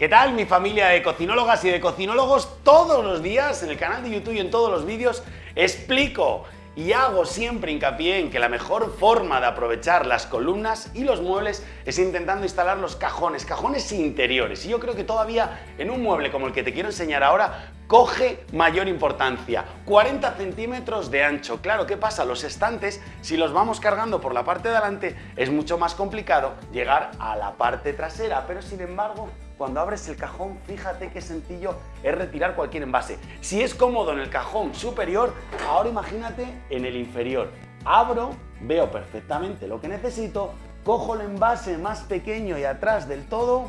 ¿Qué tal mi familia de cocinólogas y de cocinólogos? Todos los días en el canal de YouTube y en todos los vídeos explico y hago siempre hincapié en que la mejor forma de aprovechar las columnas y los muebles es intentando instalar los cajones, cajones interiores. Y yo creo que todavía en un mueble como el que te quiero enseñar ahora coge mayor importancia. 40 centímetros de ancho. Claro, ¿qué pasa? Los estantes, si los vamos cargando por la parte de adelante, es mucho más complicado llegar a la parte trasera, pero sin embargo cuando abres el cajón, fíjate qué sencillo es retirar cualquier envase. Si es cómodo en el cajón superior, ahora imagínate en el inferior. Abro, veo perfectamente lo que necesito, cojo el envase más pequeño y atrás del todo,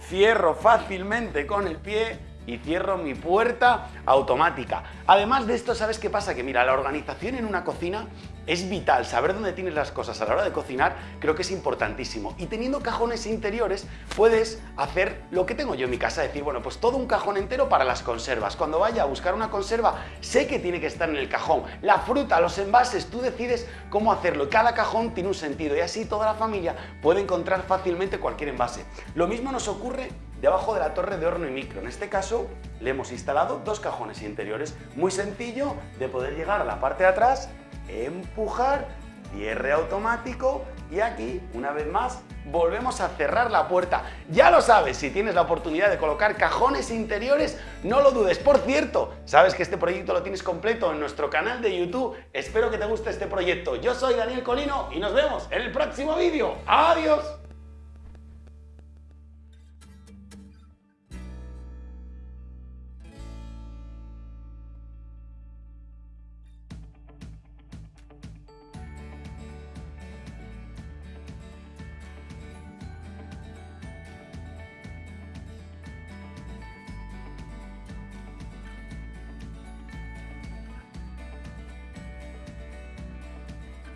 cierro fácilmente con el pie y cierro mi puerta automática. Además de esto, ¿sabes qué pasa? Que mira, la organización en una cocina es vital. Saber dónde tienes las cosas a la hora de cocinar creo que es importantísimo. Y teniendo cajones interiores puedes hacer lo que tengo yo en mi casa, decir, bueno, pues todo un cajón entero para las conservas. Cuando vaya a buscar una conserva, sé que tiene que estar en el cajón. La fruta, los envases, tú decides cómo hacerlo. Cada cajón tiene un sentido y así toda la familia puede encontrar fácilmente cualquier envase. Lo mismo nos ocurre debajo de la torre de horno y micro. En este caso le hemos instalado dos cajones interiores. Muy sencillo de poder llegar a la parte de atrás, empujar, cierre automático y aquí, una vez más, volvemos a cerrar la puerta. Ya lo sabes, si tienes la oportunidad de colocar cajones interiores, no lo dudes. Por cierto, sabes que este proyecto lo tienes completo en nuestro canal de YouTube. Espero que te guste este proyecto. Yo soy Daniel Colino y nos vemos en el próximo vídeo. ¡Adiós!